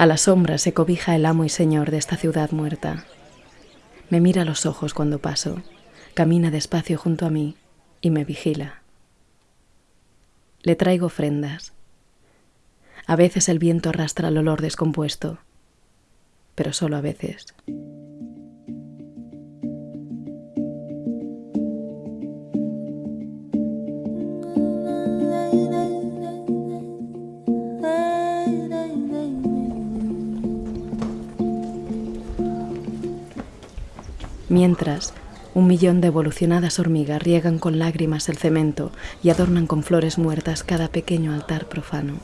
A la sombra se cobija el amo y señor de esta ciudad muerta. Me mira a los ojos cuando paso, camina despacio junto a mí y me vigila. Le traigo ofrendas. A veces el viento arrastra el olor descompuesto, pero solo a veces. Mientras, un millón de evolucionadas hormigas riegan con lágrimas el cemento y adornan con flores muertas cada pequeño altar profano.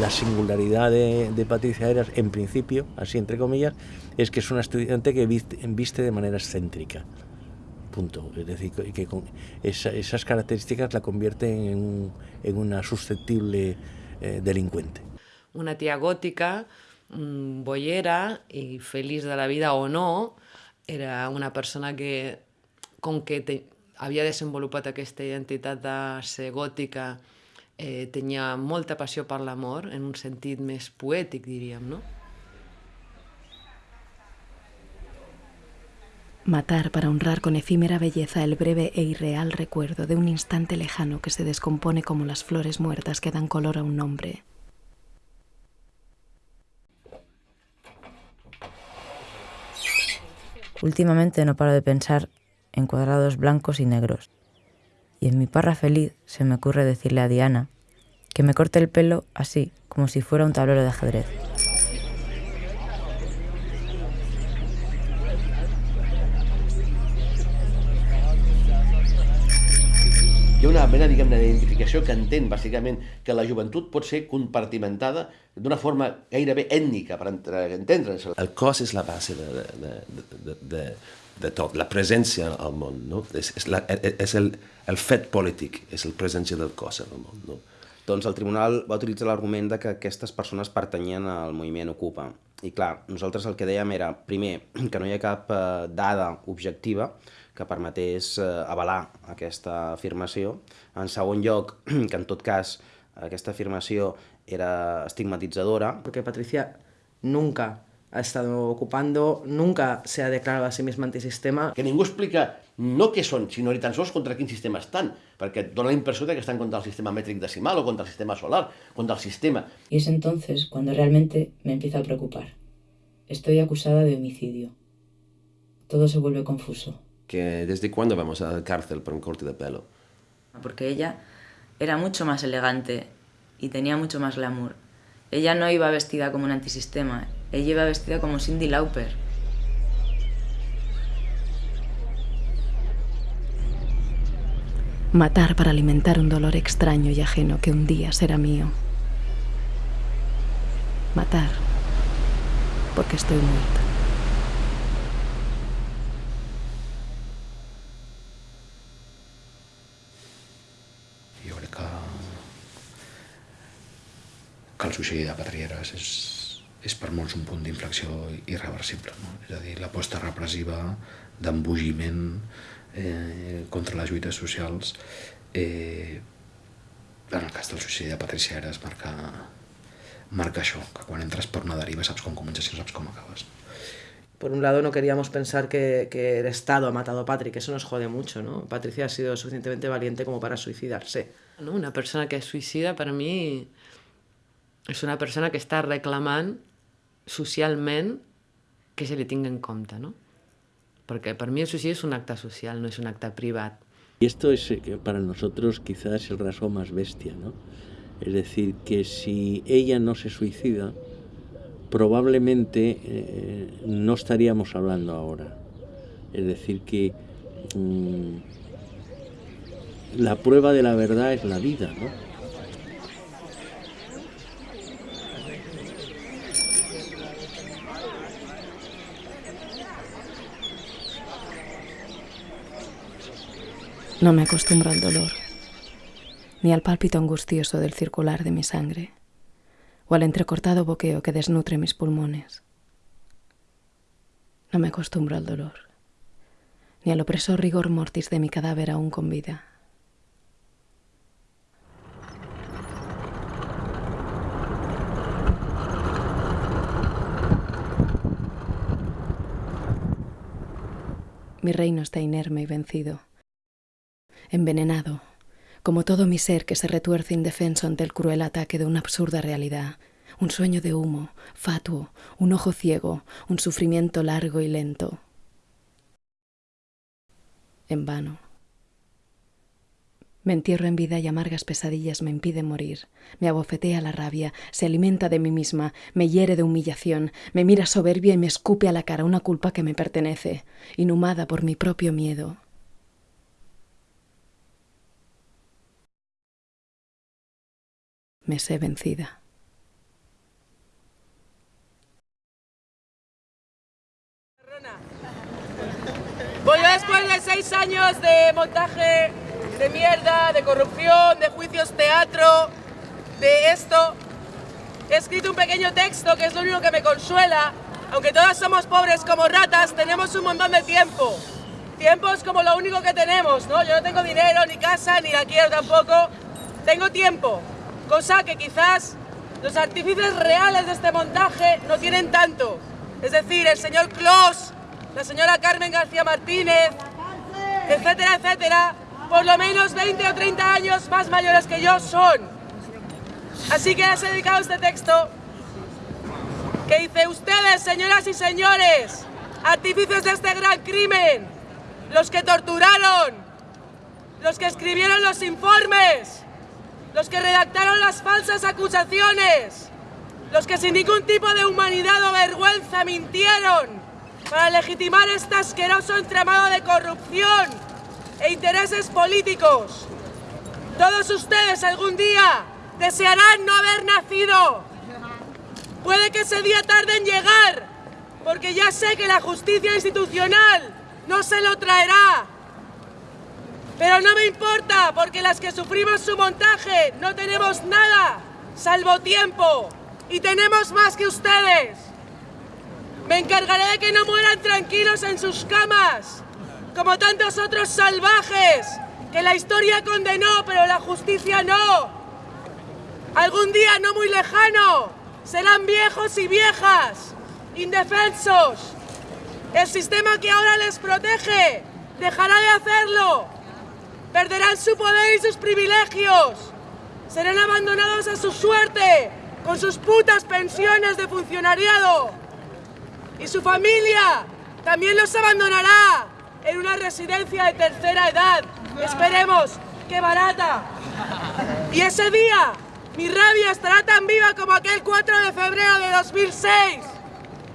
La singularidad de, Patricia Eras, en principio, así entre comillas, es que es una estudiante que viste, de manera excéntrica. Punto. Es decir, que con esas características la convierten en, una susceptible eh, delincuente. Una tía gótica Bollera i feliç de la vida o no, era una persona que, com que te, havia desenvolupat aquesta identitat de ser gòtica, eh, tenia molta passió per l'amor, en un sentit més poètic, diríem, no? Matar para honrar con efímera belleza el breve e irreal recuerdo de un instante lejano que se descompone como las flores muertas que dan color a un nombre. Últimamente no paro de pensar en cuadrados blancos y negros. Y en mi parra feliz se me ocurre decirle a Diana que me corte el pelo así, como si fuera un tablero de ajedrez. Hi ha una mena, diguem-ne, d'identificació que entén, bàsicament, que la joventut pot ser compartimentada d'una forma gairebé ètnica, per entendre'ns. El cos és la base de, de, de, de, de tot, la presència al món, no? És, és, la, és el, el fet polític, és la presència del cos al món, no? Doncs el tribunal va utilitzar l'argument de que aquestes persones pertanyien al moviment Ocupa. I clar, nosaltres el que dèiem era, primer, que no hi ha cap eh, dada objectiva, que permetés eh, avalar aquesta afirmació. En segon lloc, que en tot cas aquesta afirmació era estigmatitzadora. Porque Patricia nunca ha estado ocupando, nunca se ha declarado a sí misma antisistema. Que ningú explica no què són, sinó ni tan sols contra quin sistema estan, perquè dona la impressió de que estan contra el sistema mètric decimal o contra el sistema solar, contra el sistema. Y es entonces cuando realmente me empieza a preocupar. Estoy acusada de homicidio. Todo se vuelve confuso. Que desde cuándo vamos a la cárcel por un corte de pelo. Porque ella era mucho más elegante y tenía mucho más glamour. Ella no iba vestida como un antisistema, ella iba vestida como Cindy Lauper. Matar para alimentar un dolor extraño y ajeno que un día será mío. Matar porque estoy muerta. Que el suïcidi de Patrieres és, és per molts un punt d'inflexió irreversible. No? És a dir, l'aposta repressiva d'embogiment eh, contra les lluites socials eh, en el cas del suïcidi de Patricia Eres marca, marca això, que quan entres per una deriva saps com comences i saps com acabes. Por un lado no queríamos pensar que, que el Estado ha matado a Patrick, eso nos jode mucho, ¿no? Patricia ha sido suficientemente valiente como para suicidarse. ¿no? Una persona que es suicida para mí és una persona que està reclamant socialment que se li tingui en compte, ¿no? Porque para mí el suicidio es un acta social, no es un acta privat. Y esto es eh, para nosotros quizás el rasgo más bestia, ¿no? Es decir, que si ella no se suicida, probablemente eh, no estaríamos hablando ahora. Es decir, que mmm, la prueba de la verdad es la vida, ¿no? No me acostumbro al dolor, ni al pálpito angustioso del circular de mi sangre, o al entrecortado boqueo que desnutre mis pulmones. No me acostumbro al dolor, ni al opresor rigor mortis de mi cadáver aún con vida. Mi reino está inerme y vencido. Envenenado, como todo mi ser que se retuerce indefenso ante el cruel ataque de una absurda realidad, un sueño de humo, fatuo, un ojo ciego, un sufrimiento largo y lento. En vano. Me entierro en vida y amargas pesadillas me impiden morir. Me abofetea la rabia, se alimenta de mí misma, me hiere de humillación, me mira soberbia y me escupe a la cara una culpa que me pertenece, inhumada por mi propio miedo. Me sé vencida. Voy después de seis años de montaje de mierda, de corrupción, de juicios teatro, de esto. He escrito un pequeño texto que es lo único que me consuela. Aunque todas somos pobres como ratas, tenemos un montón de tiempo. Tiempo es como lo único que tenemos, ¿no? Yo no tengo dinero, ni casa, ni la quiero tampoco. Tengo tiempo, cosa que quizás los artífices reales de este montaje no tienen tanto. Es decir, el señor Kloss, la señora Carmen García Martínez, etcétera, etcétera, por lo menos 20 o 30 años más mayores que yo son. Así que les he dedicado este texto que dice, ustedes, señoras y señores, artífices de este gran crimen, los que torturaron, los que escribieron los informes, los que redactaron las falsas acusaciones, los que sin ningún tipo de humanidad o vergüenza mintieron para legitimar este asqueroso entramado de corrupción e intereses políticos. Todos ustedes algún día desearán no haber nacido. Puede que ese día tarde en llegar, porque ya sé que la justicia institucional no se lo traerá. Pero no me importa, porque las que sufrimos su montaje no tenemos nada, salvo tiempo, y tenemos más que ustedes. Me encargaré de que no mueran tranquilos en sus camas, como tantos otros salvajes que la historia condenó, pero la justicia no. Algún día no muy lejano serán viejos y viejas, indefensos. El sistema que ahora les protege dejará de hacerlo. Perderán su poder y sus privilegios. Serán abandonados a su suerte con sus putas pensiones de funcionariado. Y su familia también los abandonará en una residencia de tercera edad. Esperemos que barata. Y ese día mi rabia estará tan viva como aquel 4 de febrero de 2006,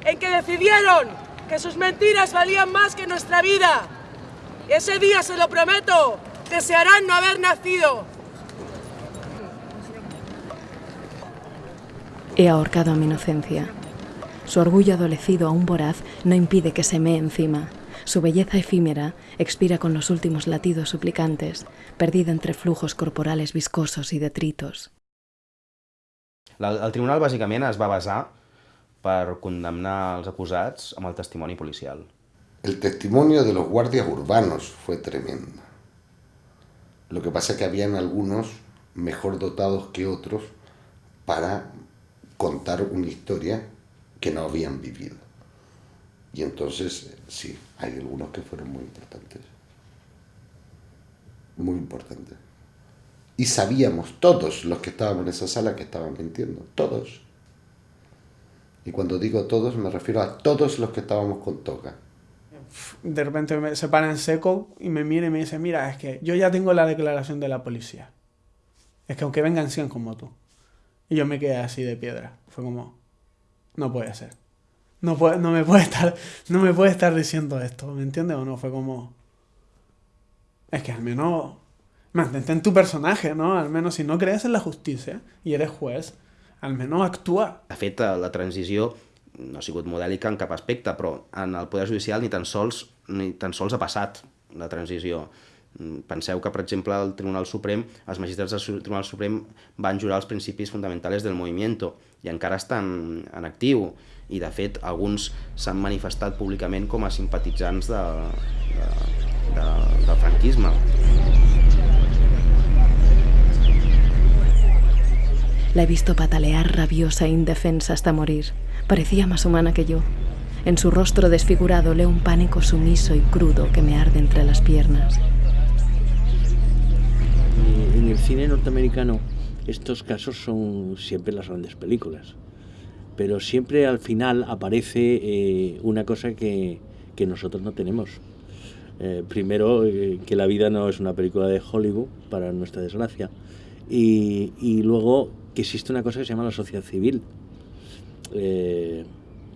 en que decidieron que sus mentiras valían más que nuestra vida. Y ese día, se lo prometo, desearán no haber nacido. He ahorcado a mi inocencia. Su orgullo adolecido aún voraz no impide que se me encima. Su belleza efímera expira con los últimos latidos suplicantes, perdida entre flujos corporales viscosos y detritos. La, el tribunal bàsicament es va basar per condemnar els acusats amb el testimoni policial. El testimonio de los guardias urbanos fue tremendo. Lo que pasa es que habían algunos mejor dotados que otros para contar una historia que no habían vivido. Y entonces, sí, hay algunos que fueron muy importantes. Muy importantes. Y sabíamos, todos los que estábamos en esa sala, que estaban mintiendo. Todos. Y cuando digo todos, me refiero a todos los que estábamos con toga. De repente me se para en seco y me mira y me dice, mira, es que yo ya tengo la declaración de la policía. Es que aunque vengan 100 como tú. Y yo me quedé así de piedra. Fue como, no puede ser no, puede, no, me puede estar, no me puede estar diciendo esto, ¿me entiendes o no? Fue como... Es que al menos mantente en tu personaje, no? Al menos si no crees en la justicia i eres juez, al menos actua. De fet, la transició no ha sigut modèlica en cap aspecte, però en el Poder Judicial ni tan sols, ni tan sols ha passat la transició. Penseu que, per exemple, al Tribunal Suprem, els magistrats del Tribunal Suprem van jurar els principis fonamentals del moviment i encara estan en actiu i de fet alguns s'han manifestat públicament com a simpatitzants de, de, de, del franquisme. La he visto patalear rabiosa e indefensa hasta morir. Parecía más humana que yo. En su rostro desfigurado leo un pánico sumiso y crudo que me arde entre las piernas. En el cine norteamericano estos casos son siempre las grandes películas, pero siempre al final aparece eh, una cosa que, que, nosotros no tenemos. Eh, primero, eh, que la vida no es una película de Hollywood, para nuestra desgracia, y, y luego que existe una cosa que se llama la sociedad civil. Eh,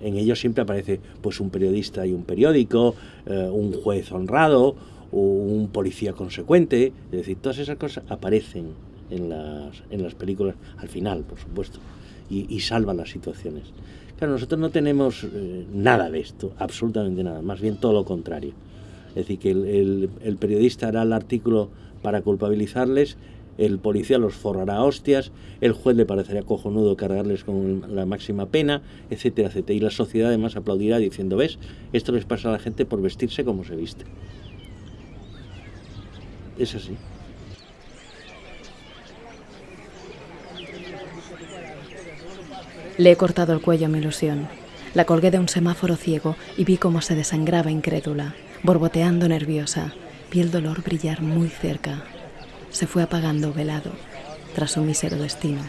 en ello siempre aparece pues un periodista y un periódico, eh, un juez honrado, un policía consecuente, es decir, todas esas cosas aparecen en las, en las películas al final, por supuesto, y, y salvan las situaciones. Claro, nosotros no tenemos eh, nada de esto, absolutamente nada, más bien todo lo contrario. Es decir, que el, el, el periodista hará el artículo para culpabilizarles el policía los forrará a hostias, el juez le parecería cojonudo cargarles con la máxima pena, etcétera, etcétera. Y la sociedad además aplaudirá diciendo, ves, esto les pasa a la gente por vestirse como se viste. Es así. Le he cortado el cuello a mi ilusión. La colgué de un semáforo ciego y vi cómo se desangraba incrédula, borboteando nerviosa. Vi el dolor brillar muy cerca, se fue apagando velado tras su mísero destino.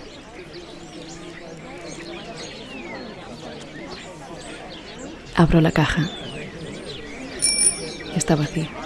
Abro la caja. Está vacía.